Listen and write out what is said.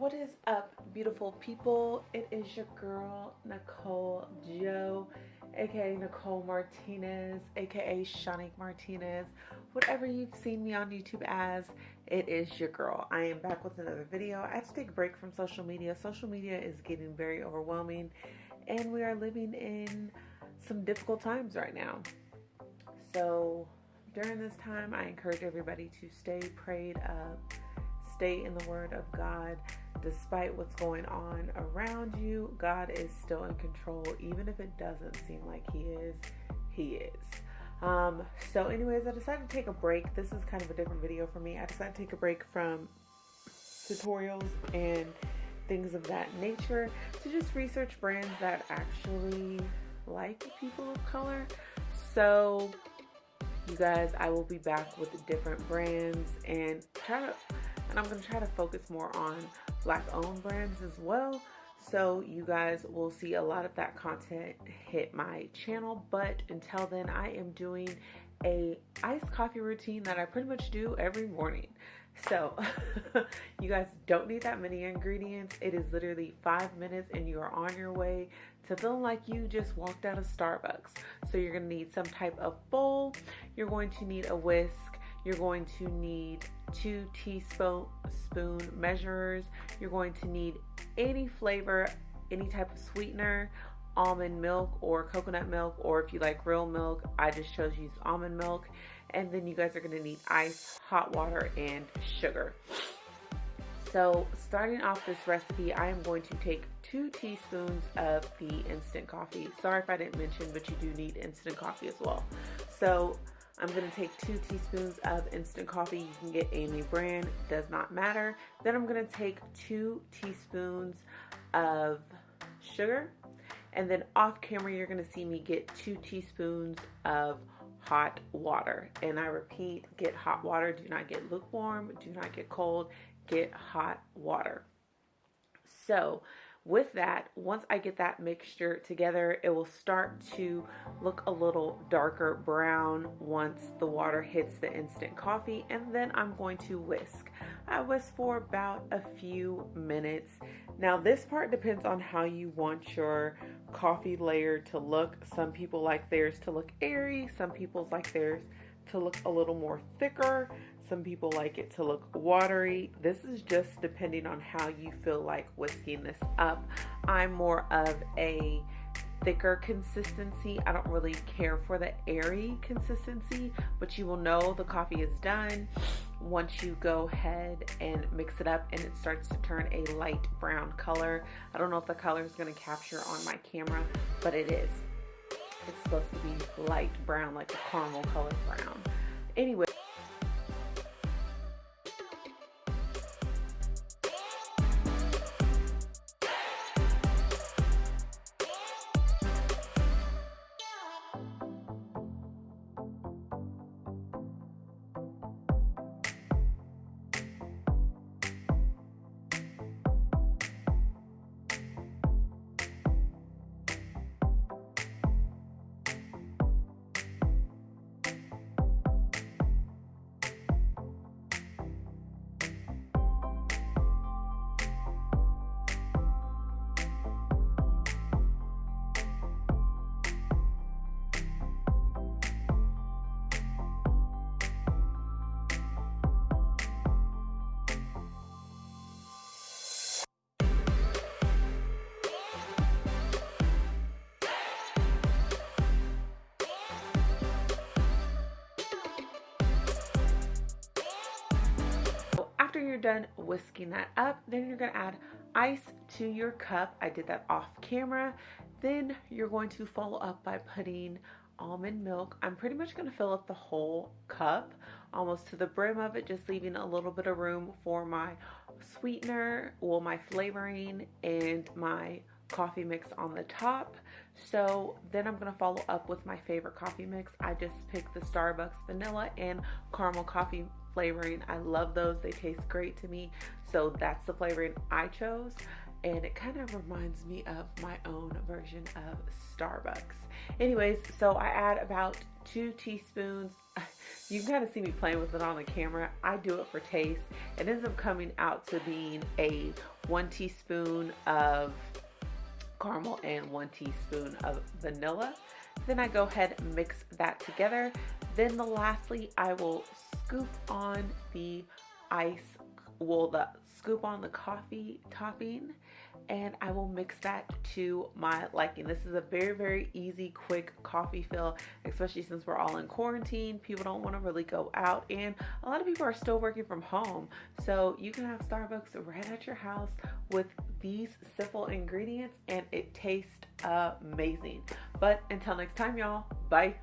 What is up, beautiful people? It is your girl, Nicole Joe, aka Nicole Martinez, aka Shanique Martinez. Whatever you've seen me on YouTube as, it is your girl. I am back with another video. I had to take a break from social media. Social media is getting very overwhelming, and we are living in some difficult times right now. So, during this time, I encourage everybody to stay prayed up, stay in the Word of God despite what's going on around you, God is still in control, even if it doesn't seem like He is. He is. Um, so, anyways, I decided to take a break. This is kind of a different video for me. I decided to take a break from tutorials and things of that nature to just research brands that actually like people of color. So, you guys, I will be back with different brands and try to, and I'm to try to focus more on black owned brands as well. So you guys will see a lot of that content hit my channel. But until then, I am doing a iced coffee routine that I pretty much do every morning. So you guys don't need that many ingredients. It is literally five minutes and you are on your way to feeling like you just walked out of Starbucks. So you're gonna need some type of bowl. You're going to need a whisk. You're going to need two teaspoon spoon measurers. You're going to need any flavor, any type of sweetener, almond milk or coconut milk, or if you like real milk, I just chose use almond milk. And then you guys are gonna need ice, hot water, and sugar. So starting off this recipe, I am going to take two teaspoons of the instant coffee. Sorry if I didn't mention, but you do need instant coffee as well. So I'm gonna take two teaspoons of instant coffee. You can get any brand, does not matter. Then I'm gonna take two teaspoons of sugar. And then off camera, you're gonna see me get two teaspoons of hot water. And I repeat, get hot water. Do not get lukewarm, do not get cold, get hot water. So with that, once I get that mixture together, it will start to look a little darker brown once the water hits the instant coffee. And then I'm going to whisk. I whisk for about a few minutes. Now this part depends on how you want your coffee layer to look. Some people like theirs to look airy. Some people like theirs to look a little more thicker. Some people like it to look watery. This is just depending on how you feel like whisking this up. I'm more of a thicker consistency. I don't really care for the airy consistency, but you will know the coffee is done once you go ahead and mix it up and it starts to turn a light brown color. I don't know if the color is going to capture on my camera, but it is. It's supposed to be light brown, like a caramel color brown. Anyway. Done whisking that up, then you're gonna add ice to your cup. I did that off camera. Then you're going to follow up by putting almond milk. I'm pretty much gonna fill up the whole cup, almost to the brim of it, just leaving a little bit of room for my sweetener, well, my flavoring, and my coffee mix on the top. So then I'm gonna follow up with my favorite coffee mix. I just picked the Starbucks vanilla and caramel coffee flavoring. I love those. They taste great to me. So that's the flavoring I chose. and it kind of reminds me of my own version of Starbucks. Anyways, so I add about two teaspoons. You can kind of see me playing with it on the camera. I do it for taste. It ends up coming out to being a one teaspoon of caramel and one teaspoon of vanilla. Then I go ahead and mix that together. Then the lastly, I will scoop on the ice, well, the scoop on the coffee topping and I will mix that to my liking. This is a very, very easy, quick coffee fill, especially since we're all in quarantine. People don't want to really go out, and a lot of people are still working from home. So you can have Starbucks right at your house with these simple ingredients, and it tastes amazing. But until next time, y'all, bye.